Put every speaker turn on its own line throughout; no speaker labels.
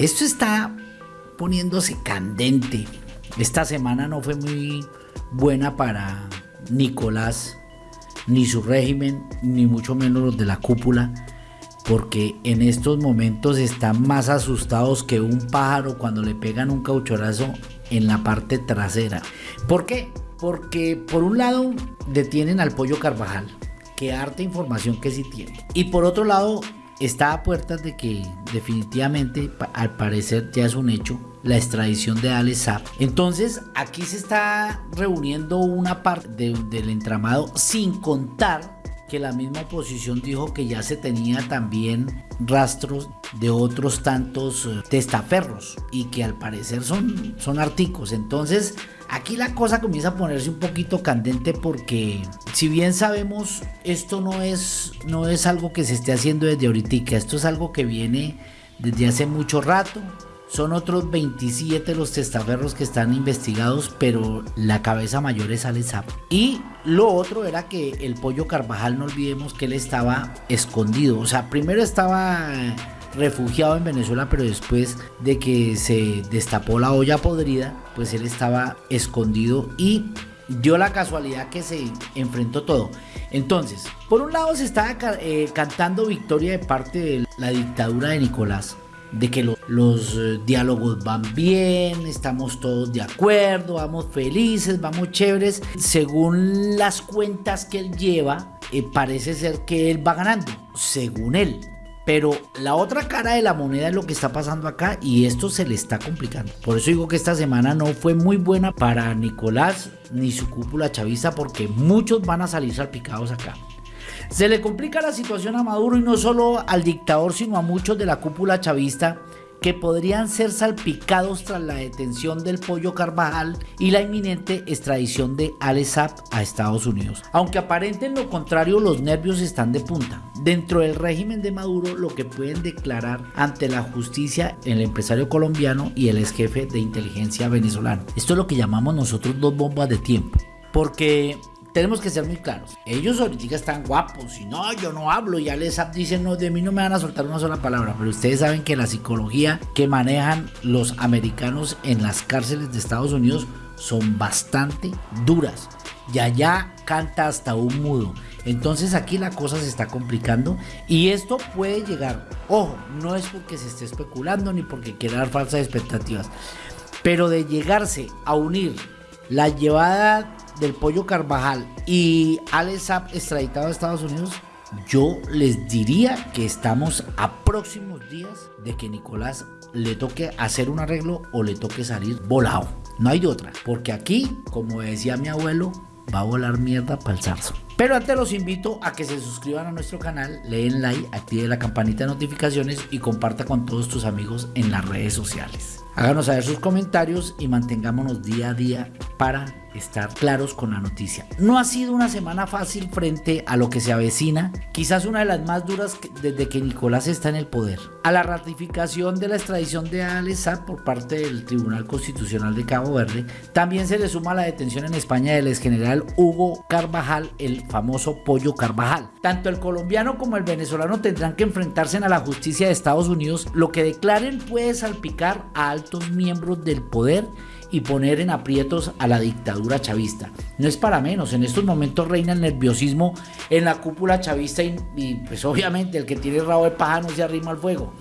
Esto está poniéndose candente. Esta semana no fue muy buena para Nicolás, ni su régimen, ni mucho menos los de la cúpula, porque en estos momentos están más asustados que un pájaro cuando le pegan un cauchorazo en la parte trasera. ¿Por qué? Porque por un lado detienen al pollo Carvajal, que harta información que sí tiene. Y por otro lado está a puertas de que definitivamente, al parecer ya es un hecho, la extradición de Alex Saab. Entonces, aquí se está reuniendo una parte del entramado sin contar que la misma oposición dijo que ya se tenía también rastros de otros tantos eh, testaferros y que al parecer son, son articos. Entonces, aquí la cosa comienza a ponerse un poquito candente porque si bien sabemos esto no es, no es algo que se esté haciendo desde ahorita, esto es algo que viene desde hace mucho rato son otros 27 los testaferros que están investigados, pero la cabeza mayor es Alessap. Y lo otro era que el pollo Carvajal, no olvidemos que él estaba escondido. O sea, primero estaba refugiado en Venezuela, pero después de que se destapó la olla podrida, pues él estaba escondido y dio la casualidad que se enfrentó todo. Entonces, por un lado se estaba eh, cantando victoria de parte de la dictadura de Nicolás de que los eh, diálogos van bien, estamos todos de acuerdo, vamos felices, vamos chéveres. Según las cuentas que él lleva, eh, parece ser que él va ganando, según él. Pero la otra cara de la moneda es lo que está pasando acá y esto se le está complicando. Por eso digo que esta semana no fue muy buena para Nicolás ni su cúpula chavista porque muchos van a salir salpicados acá. Se le complica la situación a Maduro y no solo al dictador, sino a muchos de la cúpula chavista que podrían ser salpicados tras la detención del pollo Carvajal y la inminente extradición de Alex a Estados Unidos. Aunque aparenten lo contrario, los nervios están de punta. Dentro del régimen de Maduro, lo que pueden declarar ante la justicia el empresario colombiano y el ex jefe de inteligencia venezolano. Esto es lo que llamamos nosotros dos bombas de tiempo. Porque tenemos que ser muy claros. Ellos ahorita están guapos y no, yo no hablo. Ya les dicen, no, de mí no me van a soltar una sola palabra. Pero ustedes saben que la psicología que manejan los americanos en las cárceles de Estados Unidos son bastante duras. Y allá canta hasta un mudo. Entonces aquí la cosa se está complicando y esto puede llegar. Ojo, no es porque se esté especulando ni porque quiera dar falsas expectativas. Pero de llegarse a unir la llevada del Pollo Carvajal y Alex Saab extraditado a Estados Unidos, yo les diría que estamos a próximos días de que Nicolás le toque hacer un arreglo o le toque salir volado. No hay otra, porque aquí, como decía mi abuelo, va a volar mierda para el zarzo. Pero antes los invito a que se suscriban a nuestro canal, leen like, active la campanita de notificaciones y comparta con todos tus amigos en las redes sociales. Háganos saber sus comentarios y mantengámonos día a día para estar claros con la noticia. No ha sido una semana fácil frente a lo que se avecina, quizás una de las más duras desde que Nicolás está en el poder. A la ratificación de la extradición de Alex por parte del Tribunal Constitucional de Cabo Verde, también se le suma la detención en España del exgeneral Hugo Carvajal, el famoso Pollo Carvajal. Tanto el colombiano como el venezolano tendrán que enfrentarse a la justicia de Estados Unidos. Lo que declaren puede salpicar a altos miembros del poder y poner en aprietos a la dictadura chavista. No es para menos, en estos momentos reina el nerviosismo en la cúpula chavista y, pues obviamente el que tiene rabo de paja no se arrima al fuego.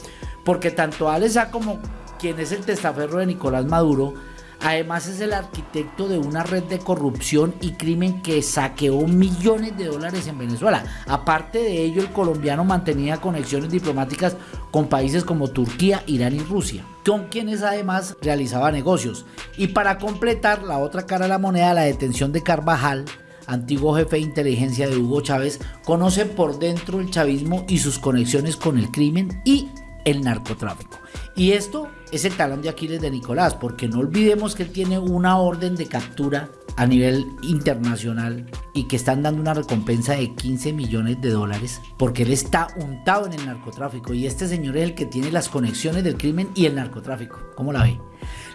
Porque tanto Alesa como quien es el testaferro de Nicolás Maduro Además es el arquitecto de una red de corrupción y crimen que saqueó millones de dólares en Venezuela. Aparte de ello, el colombiano mantenía conexiones diplomáticas con países como Turquía, Irán y Rusia, con quienes además realizaba negocios. Y para completar la otra cara de la moneda, la detención de Carvajal, antiguo jefe de inteligencia de Hugo Chávez, conoce por dentro el chavismo y sus conexiones con el crimen y el narcotráfico. Y esto es el talón de Aquiles de Nicolás, porque no olvidemos que él tiene una orden de captura a nivel internacional y que están dando una recompensa de 15 millones de dólares porque él está untado en el narcotráfico y este señor es el que tiene las conexiones del crimen y el narcotráfico. ¿Cómo la ve?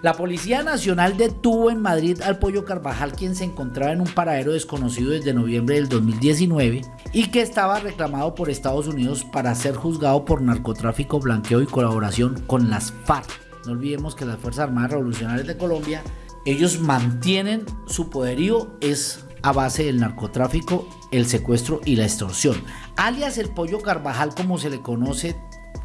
La Policía Nacional detuvo en Madrid al Pollo Carvajal, quien se encontraba en un paradero desconocido desde noviembre del 2019 y que estaba reclamado por Estados Unidos para ser juzgado por narcotráfico, blanqueo y colaboración con las FARC. No olvidemos que las Fuerzas Armadas Revolucionarias de Colombia, ellos mantienen su poderío, es a base del narcotráfico, el secuestro y la extorsión. Alias el Pollo Carvajal, como se le conoce,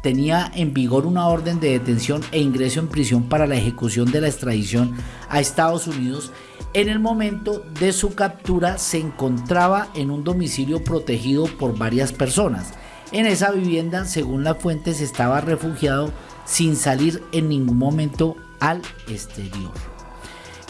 tenía en vigor una orden de detención e ingreso en prisión para la ejecución de la extradición a Estados Unidos. En el momento de su captura se encontraba en un domicilio protegido por varias personas. En esa vivienda, según las fuentes, estaba refugiado sin salir en ningún momento al exterior.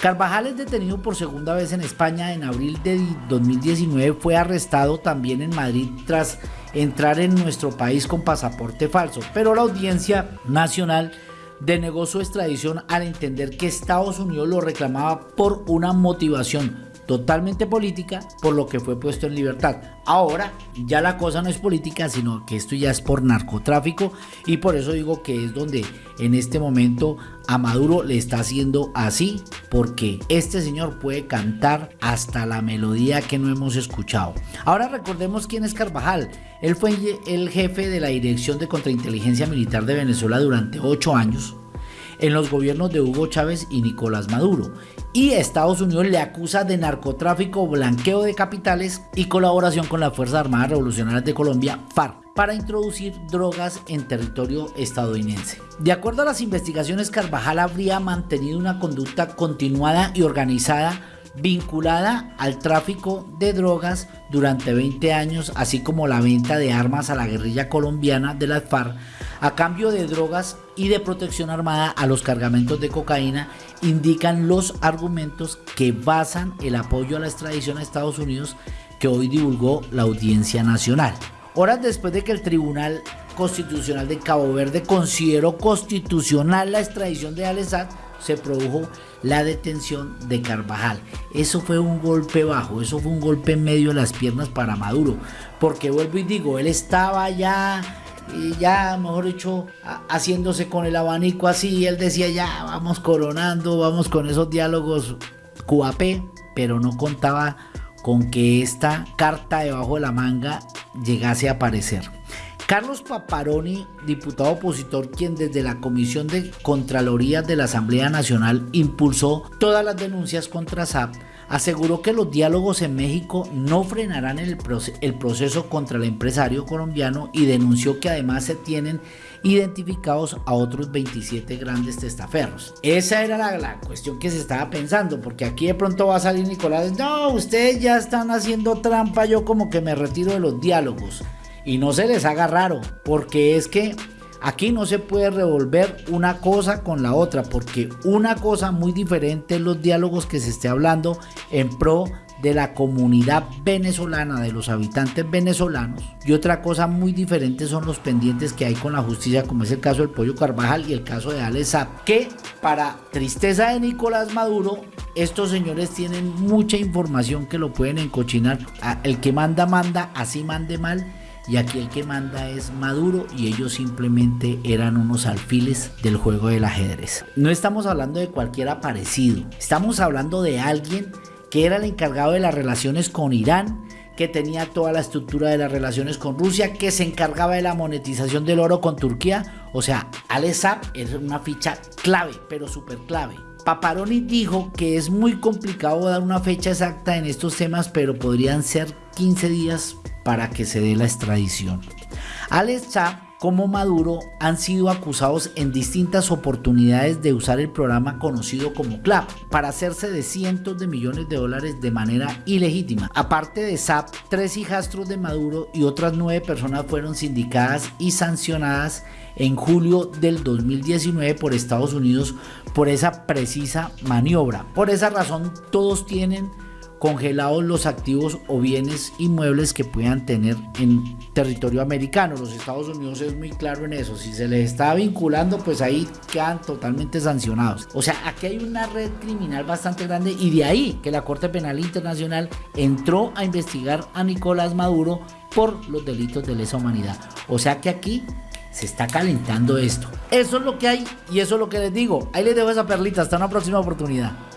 Carvajal es detenido por segunda vez en España en abril de 2019. Fue arrestado también en Madrid tras entrar en nuestro país con pasaporte falso, pero la audiencia nacional denegó su extradición al entender que Estados Unidos lo reclamaba por una motivación totalmente política, por lo que fue puesto en libertad. Ahora ya la cosa no es política, sino que esto ya es por narcotráfico y por eso digo que es donde en este momento a Maduro le está haciendo así, porque este señor puede cantar hasta la melodía que no hemos escuchado. Ahora recordemos quién es Carvajal. Él fue el jefe de la Dirección de Contrainteligencia Militar de Venezuela durante ocho años en los gobiernos de Hugo Chávez y Nicolás Maduro. Y Estados Unidos le acusa de narcotráfico, blanqueo de capitales y colaboración con las Fuerzas Armadas Revolucionarias de Colombia, FARC, para introducir drogas en territorio estadounidense. De acuerdo a las investigaciones, Carvajal habría mantenido una conducta continuada y organizada vinculada al tráfico de drogas durante 20 años, así como la venta de armas a la guerrilla colombiana de las FARC a cambio de drogas y de protección armada a los cargamentos de cocaína, indican los argumentos que basan el apoyo a la extradición a Estados Unidos que hoy divulgó la Audiencia Nacional. Horas después de que el Tribunal Constitucional de Cabo Verde consideró constitucional la extradición de Alessad, se produjo la detención de Carvajal. Eso fue un golpe bajo, eso fue un golpe en medio de las piernas para Maduro. Porque vuelvo y digo, él estaba ya, ya, mejor dicho, haciéndose con el abanico así. Él decía, ya, vamos coronando, vamos con esos diálogos QAP, pero no contaba con que esta carta debajo de la manga llegase a aparecer. Carlos Paparoni, diputado opositor, quien desde la Comisión de Contraloría de la Asamblea Nacional impulsó todas las denuncias contra SAP, aseguró que los diálogos en México no frenarán el, proceso contra el empresario colombiano y denunció que además se tienen identificados a otros 27 grandes testaferros. Esa era la, la, cuestión que se estaba pensando, porque aquí de pronto va a salir Nicolás, no, ustedes ya están haciendo trampa, yo como que me retiro de los diálogos y no se les haga raro, porque es que aquí no se puede revolver una cosa con la otra, porque una cosa muy diferente es los diálogos que se esté hablando en pro de la comunidad venezolana, de los habitantes venezolanos, y otra cosa muy diferente son los pendientes que hay con la justicia, como es el caso del Pollo Carvajal y el caso de Ale que para tristeza de Nicolás Maduro, estos señores tienen mucha información que lo pueden encochinar. El que manda, manda, así mande mal y aquí el que manda es Maduro y ellos simplemente eran unos alfiles del juego del ajedrez. No estamos hablando de cualquier aparecido, estamos hablando de alguien que era el encargado de las relaciones con Irán, que tenía toda la estructura de las relaciones con Rusia, que se encargaba de la monetización del oro con Turquía. O sea, Alessab es una ficha clave, pero súper clave. Paparoni dijo que es muy complicado dar una fecha exacta en estos temas, pero podrían ser 15 días para que se dé la extradición. Alex Saab como Maduro han sido acusados en distintas oportunidades de usar el programa conocido como CLAP para hacerse de cientos de millones de dólares de manera ilegítima. Aparte de SAP, tres hijastros de Maduro y otras nueve personas fueron sindicadas y sancionadas en julio del 2019 por Estados Unidos por esa precisa maniobra. Por esa razón todos tienen congelados los activos o bienes inmuebles que puedan tener en territorio americano. Los Estados Unidos es muy claro en eso. Si se les está vinculando, pues ahí quedan totalmente sancionados. O sea, aquí hay una red criminal bastante grande y de ahí que la Corte Penal Internacional entró a investigar a Nicolás Maduro por los delitos de lesa humanidad. O sea que aquí se está calentando esto. Eso es lo que hay y eso es lo que les digo. Ahí les dejo esa perlita. Hasta una próxima oportunidad.